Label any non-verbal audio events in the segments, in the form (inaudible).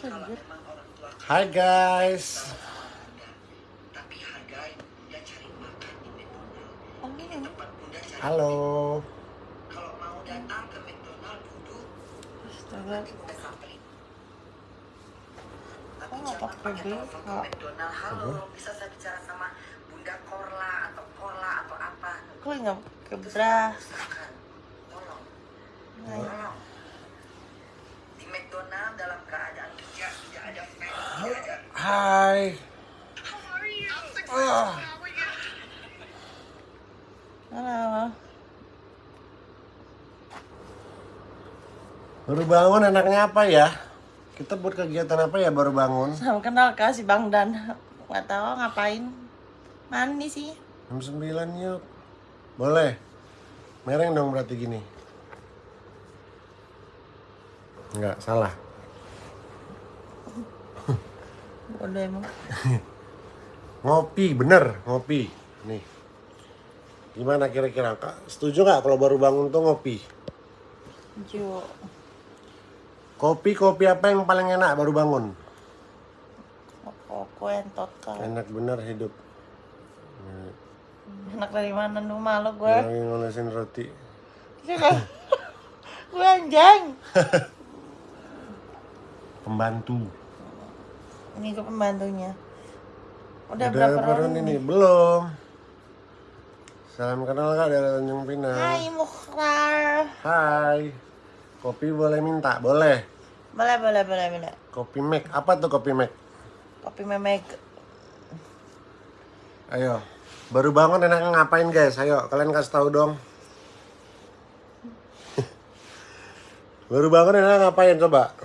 Hai guys. Halo. Kalau mau datang ke McDonald duduk, Astaga. Tapi nggak jangan pakai pakai telepon ke BH. McDonald. Halo, bisa saya bicara sama bunda Korla atau Korla atau apa? Kok nggak. Tolong, Nah, tolong. Ada Hai. Ah. Halo. Baru bangun enaknya apa ya? Kita buat kegiatan apa ya baru bangun? Sama kenal kah si Bang Dan? Nggak tahu ngapain. Mandi sih. Jam 9 yuk. Boleh. Mereng dong berarti gini. Enggak, salah. Bodoh emang. (laughs) Ngopi, bener, ngopi. Nih. Gimana kira-kira? Kak, setuju nggak kalau baru bangun tuh ngopi? Jo. Kopi, kopi apa yang paling enak baru bangun? Koko entot kau. Enak bener hidup. Enak dari mana lu malu gue? Lagi ngolesin roti. (laughs) gue anjing. (laughs) Pembantu. Ini gue pembantunya. Udah, Udah berapa round ini? Belum. Salam kenal kak dari Tanjung Pinang. Hai Mukhtar. Hai. Kopi boleh minta? Boleh. Boleh, boleh, boleh, boleh. Kopi Mac. Apa tuh kopi Mac? Kopi memek. Ayo. Baru bangun enaknya ngapain guys? Ayo kalian kasih tahu dong. (laughs) Baru bangun enaknya ngapain coba?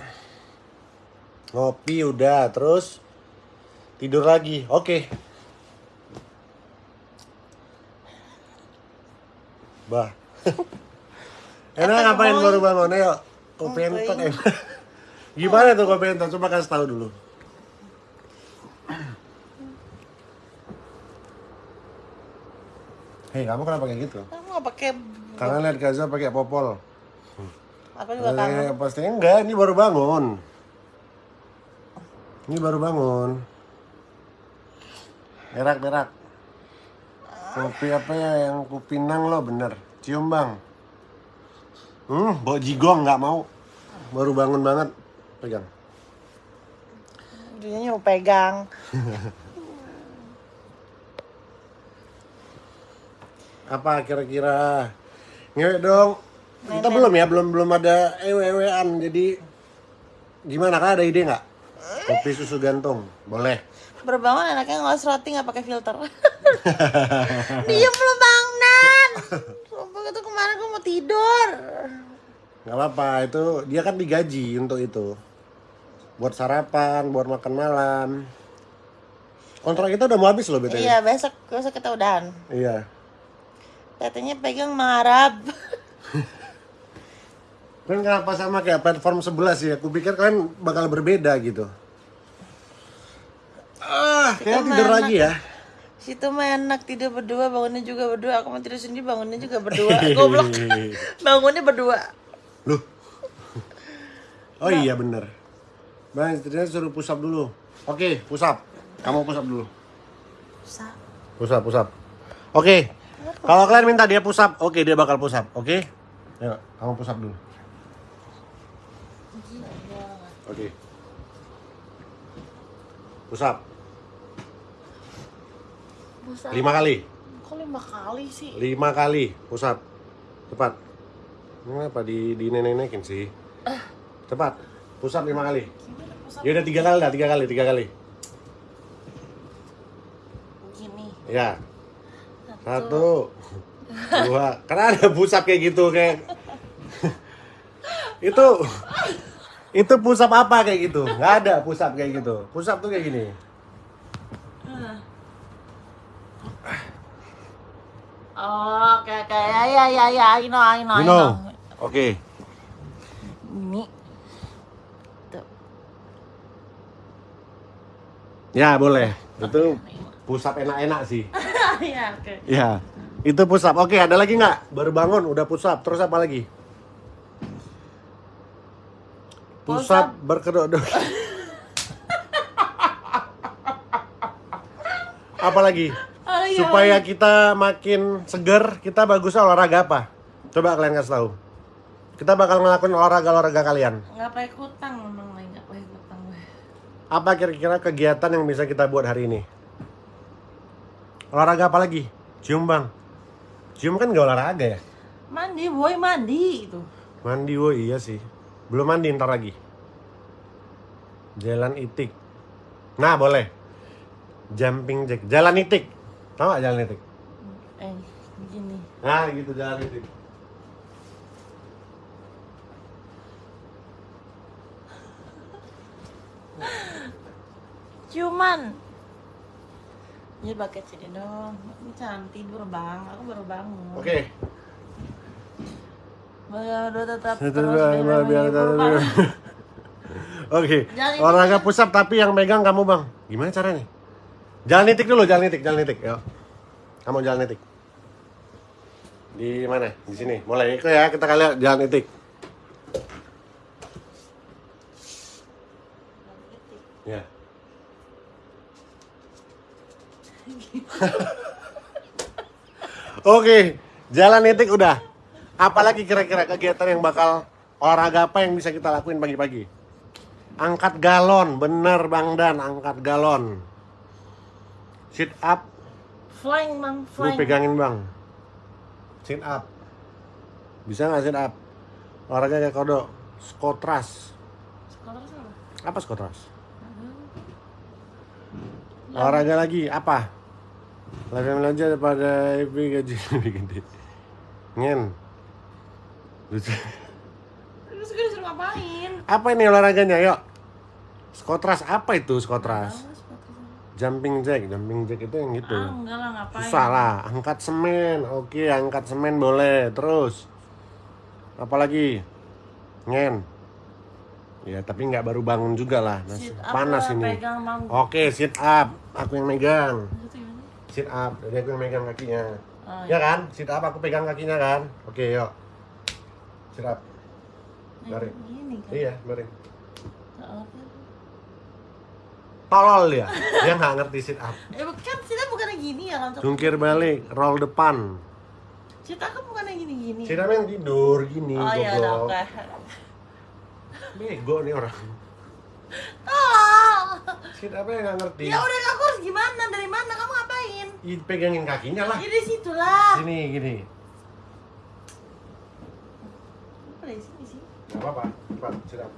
Ngopi udah, terus tidur lagi. Oke. Bah. (laughs) Enak ngapain baru bangun? Ayo. Kopi entot enak. (laughs) Gimana tuh kopi entot? Coba kasih tahu dulu. Hei, kamu kenapa kayak gitu? Kamu nggak pakai Kangen lihat Gaza pakai popol. apa juga kangen? Eh, pasti enggak, ini baru bangun. Ini baru bangun. Berak, berak. Kopi apa ya yang kupinang lo bener. Cium bang. Hmm, bawa jigong nggak mau. Baru bangun banget. Pegang. Dia mau pegang. (laughs) Apa kira-kira? Ngewek dong. Kita belum ya, belum belum ada ewe-ewean. Jadi gimana kak ada ide nggak? Kopi susu gantung, boleh. Berbangun enaknya ngeles roti nggak pakai filter. (laughs) Dia belum Bang Dan. Sumpah itu kemarin gue mau tidur. nggak apa-apa, itu dia kan digaji untuk itu. Buat sarapan, buat makan malam. Kontrak kita udah mau habis loh BTW. Iya besok besok kita udahan. Iya. Katanya pegang mengharap. (laughs) Kan kenapa sama kayak platform sebelah sih? Aku pikir kan bakal berbeda gitu. Ah, kayak tidur lagi ya. Situ mah enak tidur berdua, bangunnya juga berdua. Aku mau tidur sendiri, bangunnya juga berdua. (laughs) Goblok. bangunnya berdua. Loh. Oh iya bener. Bang, istrinya suruh push up dulu. Oke, push up. Kamu push up dulu. Sa- Push up, push up. Oke. Kalau kalian minta dia push up, oke dia bakal push up. Oke? Ayo, kamu push up dulu. Oke. Push up. Busa. Lima kali. Kok lima kali sih? Lima kali. Push up. Cepat. Ini apa di, di nenek-nenekin sih? Cepat. Push up lima kali. Pusat Ya udah tiga kali lah, tiga kali, tiga kali. gini? Ya. Satu, dua. Karena ada pusap kayak gitu kayak. (laughs) itu itu pusap apa kayak gitu? Nggak ada pusap kayak gitu. Pusap tuh kayak gini. Oh, oke oke, oke. oke, Ya ya ya ya, I know I know. You. Oke. Ini tuh. Ya, boleh. Itu pusat enak-enak sih. Iya, (laughs) oke. Ya. Itu pusat. Oke, okay, ada lagi nggak? Baru bangun udah pusat. Terus apa lagi? Pusat berkedok. (laughs) apa lagi? Ayo. Supaya kita makin seger, kita bagus olahraga apa? Coba kalian kasih tahu. Kita bakal ngelakuin olahraga-olahraga kalian. nggak pakai kutang memang nggak pakai kutang gue. Apa kira-kira kegiatan yang bisa kita buat hari ini? Olahraga apa lagi? Cium bang. Cium kan gak olahraga ya? Mandi boy mandi itu. Mandi, oh iya sih. Belum mandi ntar lagi. Jalan itik. Nah boleh. Jumping jack. Jalan itik. Tahu gak jalan itik? Eh begini. Nah gitu jalan itik. Cuman Ya pakai sini dong. Ini jangan tidur bang. Aku baru bangun. Oke. Baru tetap Itu terus biar- biar biar-. (laughs) Oke. Jalan Olahraga push up tapi yang megang kamu bang. Gimana caranya? Jalan nitik dulu, jalan nitik, jalan nitik. Yuk. Kamu jalan nitik. Di mana? Di sini. Mulai ikut ya, kita kalian jalan nitik. Ya. (laughs) Oke, jalan nitik udah. Apalagi kira-kira kegiatan yang bakal olahraga apa yang bisa kita lakuin pagi-pagi? Angkat galon, bener Bang Dan, angkat galon. Sit up, Flying bang, lu flying. pegangin Bang. Sit up. Bisa nggak sit up? Olahraga kayak kodok. Skotras. Sekolah sama. Apa skotras? Olahraga lagi, apa? Latihan belajar pada IP gaji (laughs) lebih gede. Ngen. Lucu. Terus gue disuruh ngapain? Apa ini olahraganya? Yuk. Skotras apa itu skotras? Jumping jack, jumping jack itu yang gitu. Ah enggak lah ngapain? Susah lah, angkat semen. Oke, angkat semen boleh. Terus. Apalagi? Ngen. Ya, tapi nggak baru bangun juga lah. Nah, Sit up panas lah, ini. Oke, sit up. Aku yang megang. Sit up. Jadi aku yang megang kakinya. Oh, Ya kan? Sit up aku pegang kakinya kan? Oke, yuk. Sit up. Nah, Garing. Gini kan. Iya, baring. Tolol dia. Dia nggak ngerti sit up. Eh kan kita bukannya gini ya kan? Jungkir balik, roll depan. Kita kan bukannya gini-gini. Sit up yang tidur gini, Oh iya udah oke. Bego nih orang. Tolong. Sit up yang nggak ngerti. Ya udah aku harus gimana? Dari mana? Kamu ngapain? Ih, pegangin kakinya lah. Ya di situ lah. Sini gini. Apa dari sini sih? Gak apa-apa. Cepat, sit up.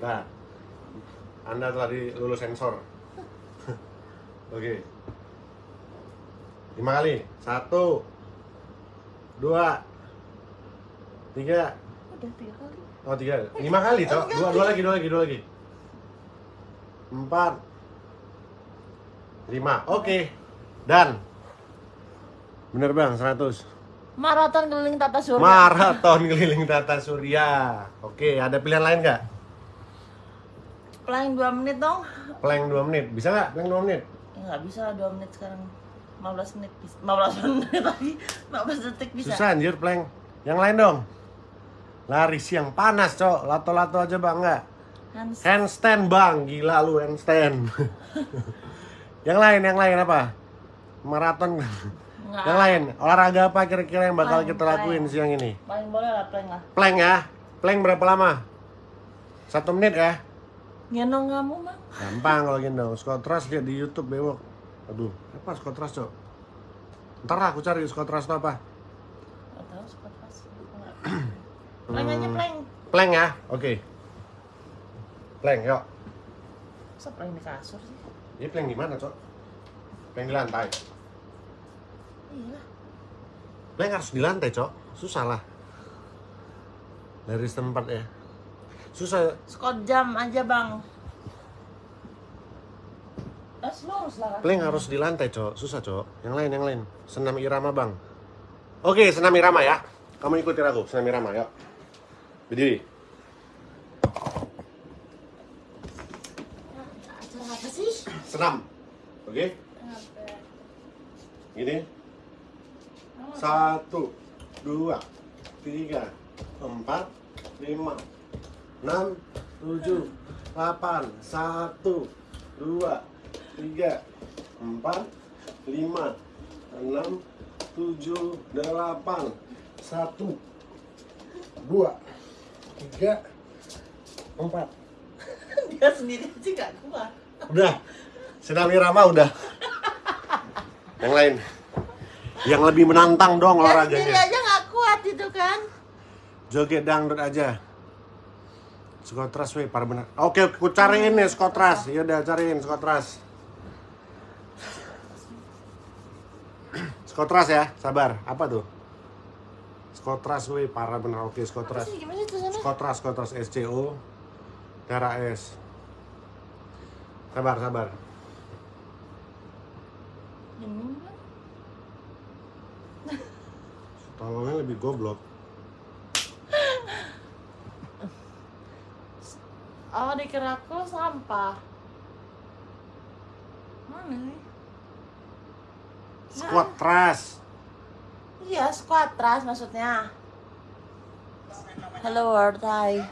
Nah, Anda telah lulus sensor. (laughs) Oke. Lima kali. Satu. Dua. Tiga. Udah tiga kali. Oh tiga. Lima kali, Cok. Dua, dua lagi, dua lagi, dua lagi. Empat. Lima. Oke. Dan. Bener bang, 100. Maraton keliling tata surya. Maraton keliling tata surya. Oke, ada pilihan lain nggak? Paling 2 menit dong. Plank 2 menit. Bisa nggak? Plank 2 menit? Ya nggak bisa lah 2 menit sekarang. 15 menit bisa. 15 (laughs) menit lagi. 15 detik bisa. Susah anjir plank. Yang lain dong. Lari siang panas, Cok. Lato-lato aja bang nggak? Hands Handstand bang, gila lu handstand. (laughs) yang lain, yang lain apa? Maraton. Nggak. yang lain, olahraga apa kira-kira yang bakal Plank, kita lakuin plank. siang ini? paling boleh lah plank lah. Plank ya? Plank berapa lama? Satu menit ya? Gendong kamu bang. Gampang kalau gendong. Skotras lihat di YouTube bewok. Aduh, apa skotras, Cok? Ntar lah aku cari skotras itu apa. Gak tahu sempat pas. Plank aja plank. Plank ya? Oke. Plank, yuk. Masa plank di kasur sih? Ini plank di mana, Cok? Plank di lantai. Iya lah. Plank harus di lantai, Cok. Susah lah. Dari setempat ya. Susah. Scott jam aja bang. Eh, lurus lah kan. Plank harus di lantai, Cok. Susah, Cok. Yang lain, yang lain. Senam irama, Bang. Oke, senam irama ya. Kamu ikutin aku, senam irama, yuk. Berdiri. Acara apa sih? Senam. Oke? Gini. Satu, dua, tiga, empat, lima, enam, tujuh, delapan, satu, dua, tiga, empat, lima, enam, tujuh, delapan, satu, dua, tiga, empat. (laughs) Dia sendiri aja gak kuat. Udah, Sinami Rama udah. Yang lain, yang lebih menantang dong Dia olahraganya. aja gak kuat itu kan. Joget dangdut aja. Skotras weh, para benar. Oke, aku cariin nih skotras. Ya udah cariin skotras. Skotras ya, sabar. Apa tuh? Skotras weh, para benar. Oke, Apa skotras. Skotras, skotras SCO. Darah S. Sabar, sabar. Tolongnya lebih goblok. Oh dikira aku sampah. Mana nih? Skotras. Iya, squatras maksudnya. Hello world, hi.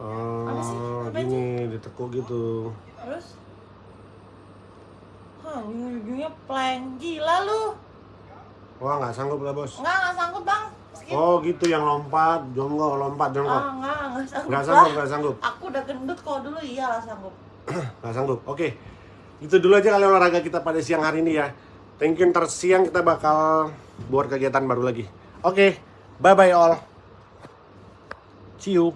Apa sih? Oh, Apa gini, ditekuk gitu. Terus? Hah, ujung-ujungnya plank. Gila lu. Wah, nggak sanggup lah, bos. Enggak, enggak sanggup bang. Oh gitu yang lompat, jonggok, lompat, jonggok. Ah, enggak, enggak sanggup. Nggak lah. sanggup, sanggup. Aku udah gendut kalau dulu iyalah sanggup. (clears throat) Nggak sanggup. Oke, itu dulu aja kali olahraga kita pada siang hari ini ya. Thank you, ntar siang kita bakal buat kegiatan baru lagi. Oke, bye-bye all. See you.